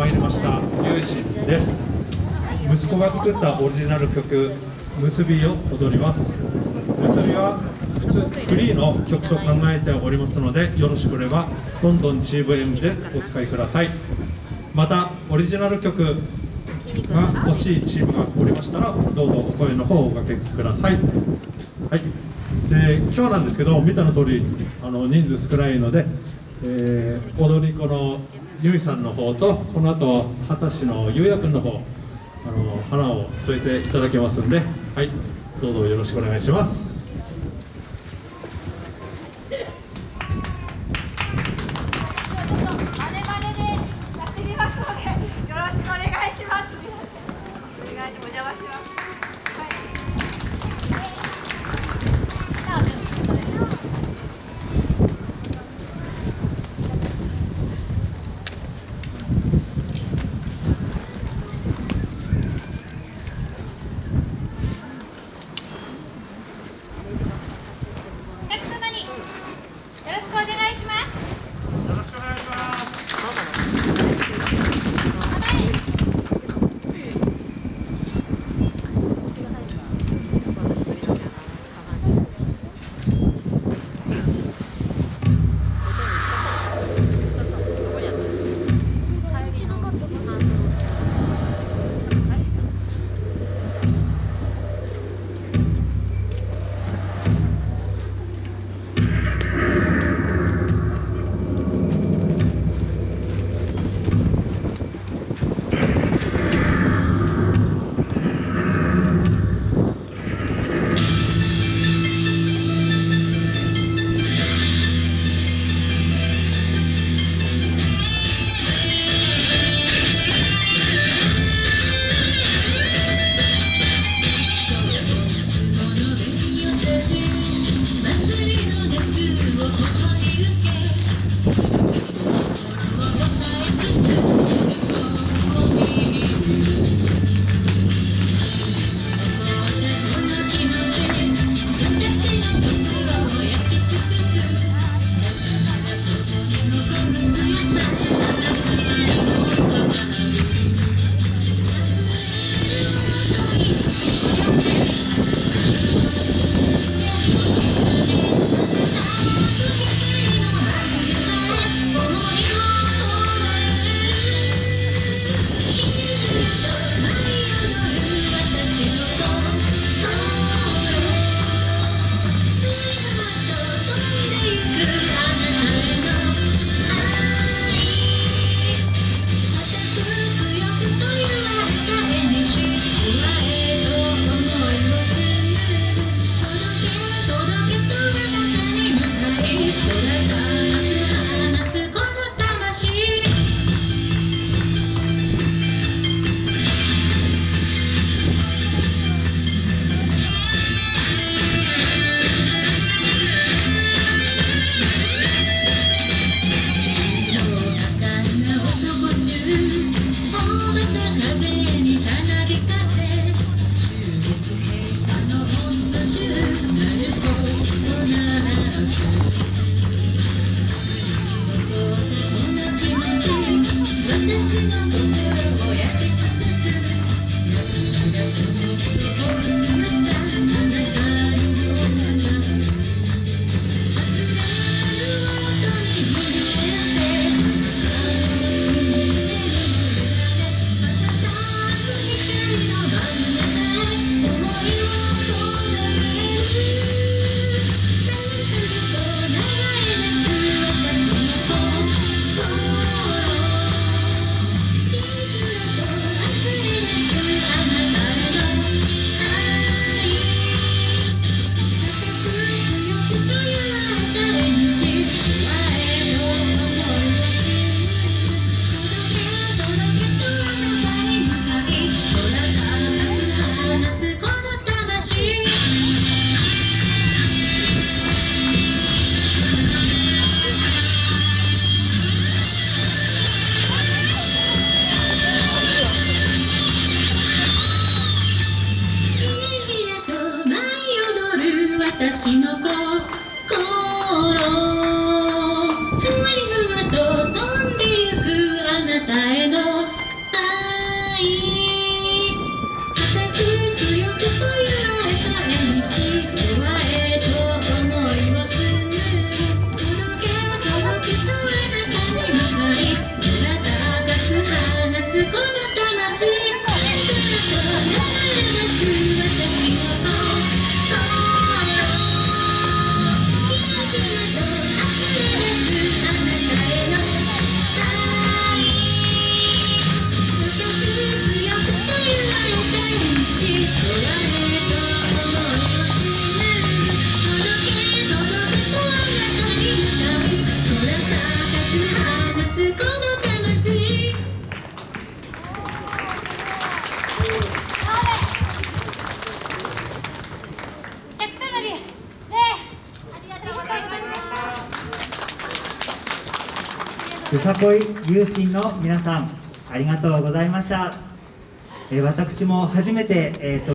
参りました。ゆうしです。息子が作ったオリジナル曲「結び」を踊ります。結びは普通フリーの曲と考えておりますのでよろしければどんどん GVM でお使いください。またオリジナル曲が欲しいチームがおりましたらどうぞお声の方をおかけください。はい。で今日なんですけど見たの通りあの人数少ないので、えー、踊り子のゆいさんの方とこの後二十歳のゆうやくの方あの花を添えていただけますんではいどうぞよろしくお願いします。よさこい有心の皆さんありがとうございました、えー、私も初めて、えー